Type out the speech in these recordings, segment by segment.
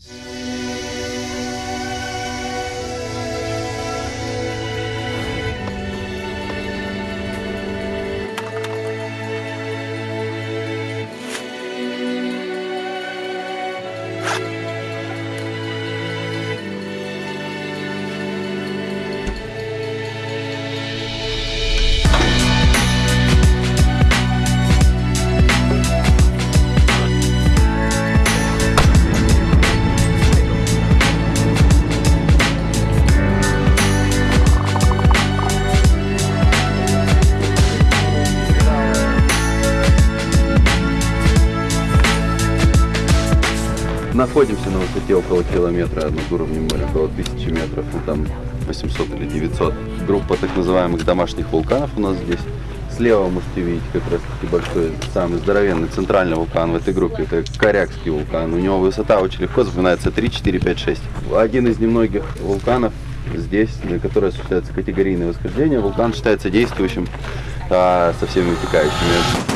you. Находимся на высоте около километра над уровнем моря, около тысячи метров, ну там 800 или 900. Группа так называемых домашних вулканов у нас здесь. Слева можете видеть как раз таки большой, самый здоровенный центральный вулкан в этой группе. Это Корякский вулкан. У него высота очень легко запоминается 3, 4, 5, 6. Один из немногих вулканов здесь, на который осуществляется категорийное восхождение. Вулкан считается действующим а, со всеми вытекающими.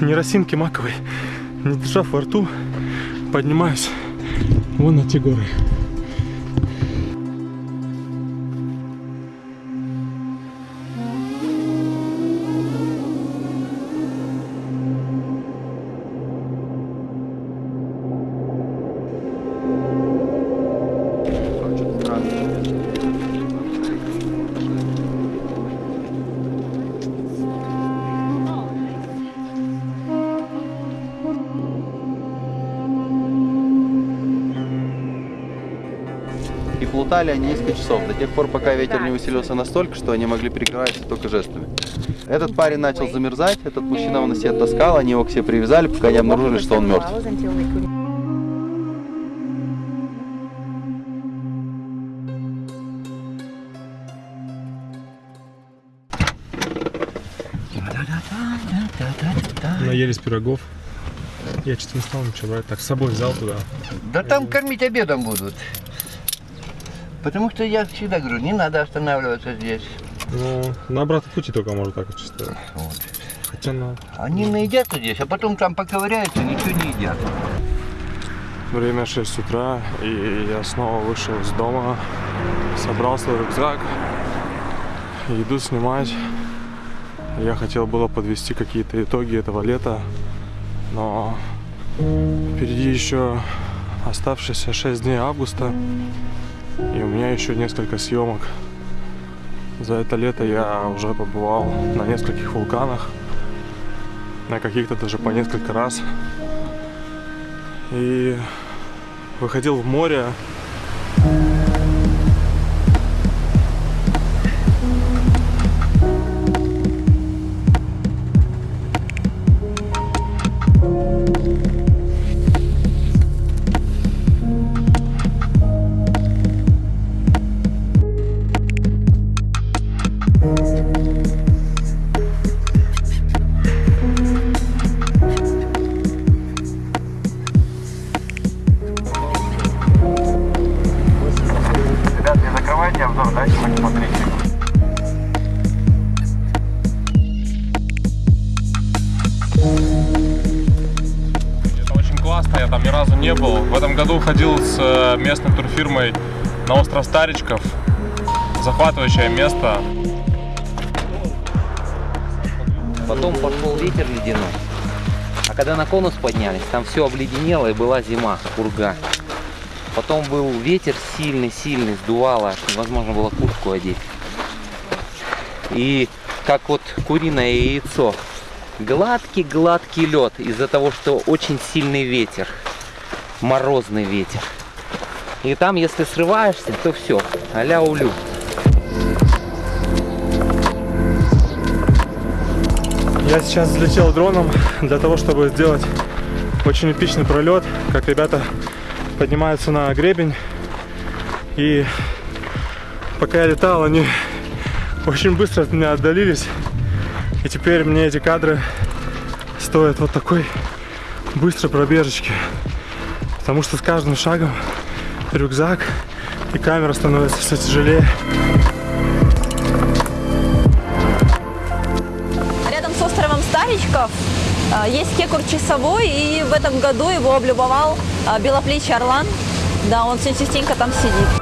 Ни росинки маковой, не держав во рту, поднимаюсь вон на те горы. Плутали они несколько часов, до тех пор, пока ветер не усилился настолько, что они могли перекрываться только жестами. Этот парень начал замерзать, этот мужчина его на себе таскал, они его к себе привязали, пока не обнаружили, что он мертв. Наелись пирогов. Я что-то не стал ничего брать. Так, с собой взял туда. Да там кормить обедом будут. Потому что я всегда говорю, не надо останавливаться здесь. Ну, на обратном пути только можно так чисто. Вот. Хотя на... Они наедятся здесь, а потом там поковыряются, ничего не едят. Время 6 утра, и я снова вышел из дома, собрал свой рюкзак, иду снимать. Я хотел было подвести какие-то итоги этого лета, но впереди еще оставшиеся 6 дней августа, и у меня еще несколько съемок. За это лето я уже побывал на нескольких вулканах, на каких-то даже по несколько раз. И выходил в море. Году ходил с э, местной турфирмой на остров Старичков. Захватывающее место. Потом пошел ветер ледяной. А когда на конус поднялись, там все обледенело и была зима, пурга. Потом был ветер сильный-сильный, сдувало, невозможно было куртку одеть. И как вот куриное яйцо. Гладкий-гладкий лед из-за того, что очень сильный ветер. Морозный ветер. И там, если срываешься, то все, а-ля улю. Я сейчас взлетел дроном для того, чтобы сделать очень эпичный пролет, как ребята поднимаются на гребень. И пока я летал, они очень быстро от меня отдалились. И теперь мне эти кадры стоят вот такой быстрой пробежечки. Потому что с каждым шагом рюкзак и камера становится все тяжелее. Рядом с островом Старичков А, Есть кекур часовой, и в этом году его облюбовал а, белоплечий орлан. Да, он все частенько там сидит.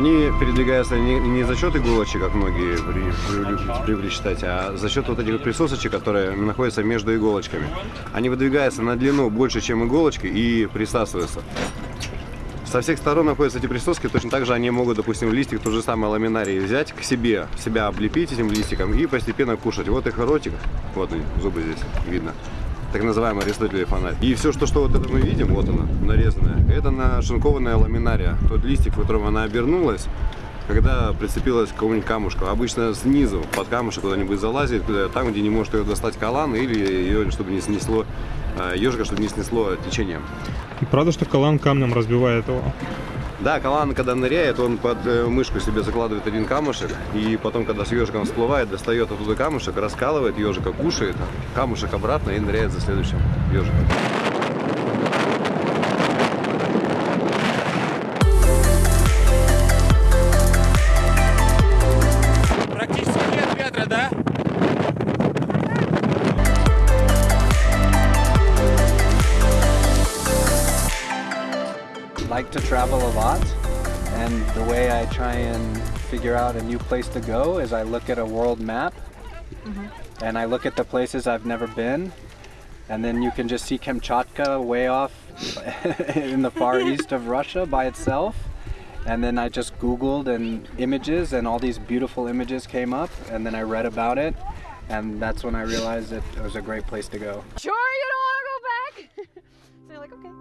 Они передвигаются не, не за счет иголочек, как многие при- привыкли, считать, а за счет вот этих присосочек, которые находятся между иголочками. Они выдвигаются на длину больше, чем иголочки и присасываются. Со всех сторон находятся эти присоски, точно так же они могут, допустим, листик тот же самый ламинарий взять к себе, себя облепить этим листиком и постепенно кушать. Вот их ротик, вот зубы здесь видно, так называемый аристотелев фонарь. И все, что, что вот это мы видим, вот оно, нарезанное, это нашинкованная ламинария, тот листик, в котором она обернулась, когда прицепилась к какому-нибудь камушку. Обычно снизу под камушек куда-нибудь залазит, куда- там, где не может ее достать калан, или ее, чтобы не снесло, э, ежика, чтобы не снесло течением. Правда, что Калан камнем разбивает его? Да, калан, когда ныряет, он под э, мышку себе закладывает один камушек, и потом, когда с ежиком всплывает, достает оттуда камушек, раскалывает ежика, кушает, камушек обратно и ныряет за следующим ежиком. Like to travel a lot and the way I try and figure out a new place to go is I look at a world map mm-hmm. and I look at the places I've never been and then you can just see Kamchatka way off in the far east of Russia by itself and then I just googled and images and all these beautiful images came up and then I read about it and that's when I realized that it was a great place to go. Sure, you don't want to go back? so you're like, okay,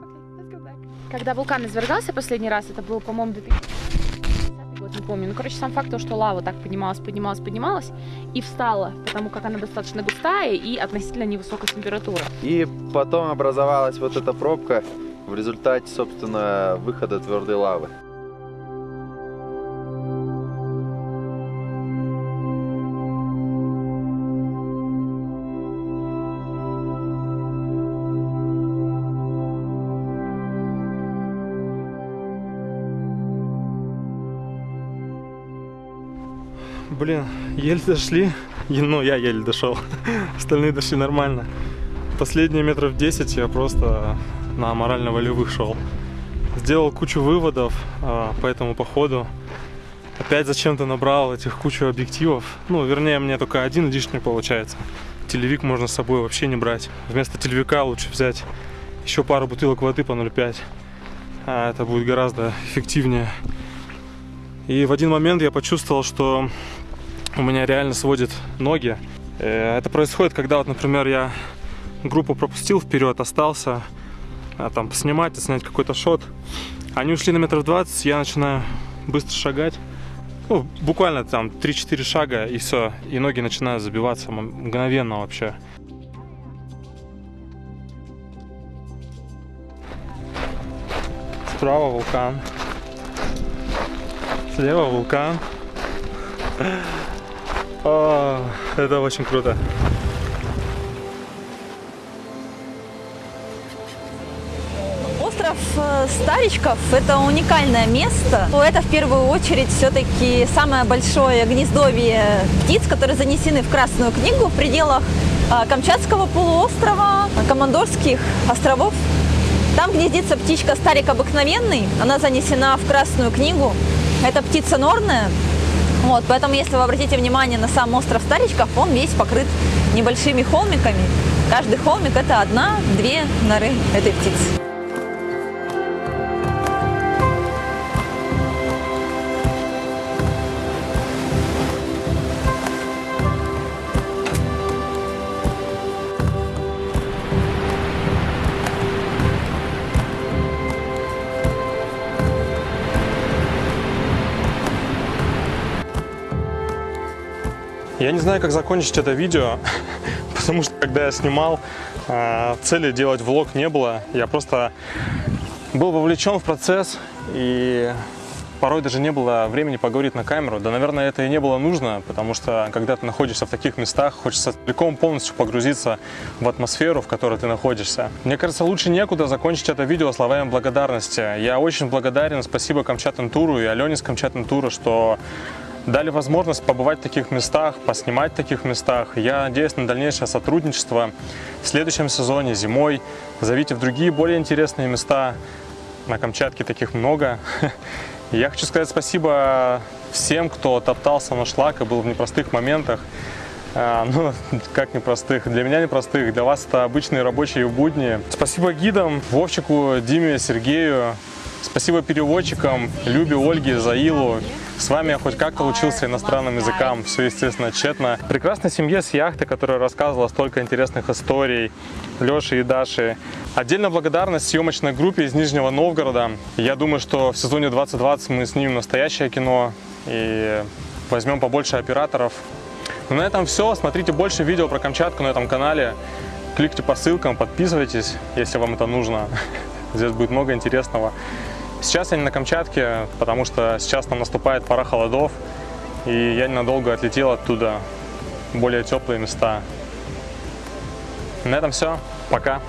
Когда вулкан извергался последний раз, это был, по-моему, 2010 год, не помню. Ну, короче, сам факт, то, что лава так поднималась, поднималась, поднималась и встала, потому как она достаточно густая и относительно невысокой температуры. И потом образовалась вот эта пробка в результате, собственно, выхода твердой лавы. Блин, еле дошли. Ну, я еле дошел. Остальные дошли нормально. Последние метров 10 я просто на морально-волевых шел. Сделал кучу выводов а, по этому походу. Опять зачем-то набрал этих кучу объективов. Ну, вернее, мне только один лишний получается. Телевик можно с собой вообще не брать. Вместо телевика лучше взять еще пару бутылок воды по 0,5. А, это будет гораздо эффективнее. И в один момент я почувствовал, что у меня реально сводит ноги. Э, Это происходит, когда, вот, например, я группу пропустил вперед, остался а, там поснимать, снять какой-то шот. Они ушли на метров 20, я начинаю быстро шагать. Ну, буквально там 3-4 шага и все. И ноги начинают забиваться мгновенно вообще. Справа вулкан. Слева вулкан. О, это очень круто. Остров э, Старичков – это уникальное место. Это в первую очередь все-таки самое большое гнездовье птиц, которые занесены в Красную книгу в пределах э, Камчатского полуострова, Командорских островов. Там гнездится птичка старик обыкновенный, она занесена в Красную книгу. Это птица норная, вот, поэтому, если вы обратите внимание на сам остров Старичков, он весь покрыт небольшими холмиками. Каждый холмик – это одна-две норы этой птицы. Я не знаю, как закончить это видео, потому что когда я снимал, а, цели делать влог не было. Я просто был вовлечен в процесс и порой даже не было времени поговорить на камеру. Да, наверное, это и не было нужно, потому что когда ты находишься в таких местах, хочется целиком полностью погрузиться в атмосферу, в которой ты находишься. Мне кажется, лучше некуда закончить это видео словами благодарности. Я очень благодарен, спасибо Камчатен Туру и Алене с Камчатен Тура, что дали возможность побывать в таких местах, поснимать в таких местах. Я надеюсь на дальнейшее сотрудничество в следующем сезоне, зимой. Зовите в другие более интересные места. На Камчатке таких много. Я хочу сказать спасибо всем, кто топтался на шлак и был в непростых моментах. А, ну, как непростых? Для меня непростых, для вас это обычные рабочие будни. Спасибо гидам, Вовчику, Диме, Сергею. Спасибо переводчикам, Любе, Ольге, Заилу. С вами я хоть как-то учился иностранным языкам, все, естественно, тщетно. Прекрасной семье с яхты, которая рассказывала столько интересных историй, Леше и Даше. Отдельно благодарность съемочной группе из Нижнего Новгорода. Я думаю, что в сезоне 2020 мы снимем настоящее кино и возьмем побольше операторов. Ну, на этом все. Смотрите больше видео про Камчатку на этом канале. Кликните по ссылкам, подписывайтесь, если вам это нужно. Здесь будет много интересного. Сейчас я не на Камчатке, потому что сейчас там наступает пора холодов, и я ненадолго отлетел оттуда более теплые места. На этом все. Пока.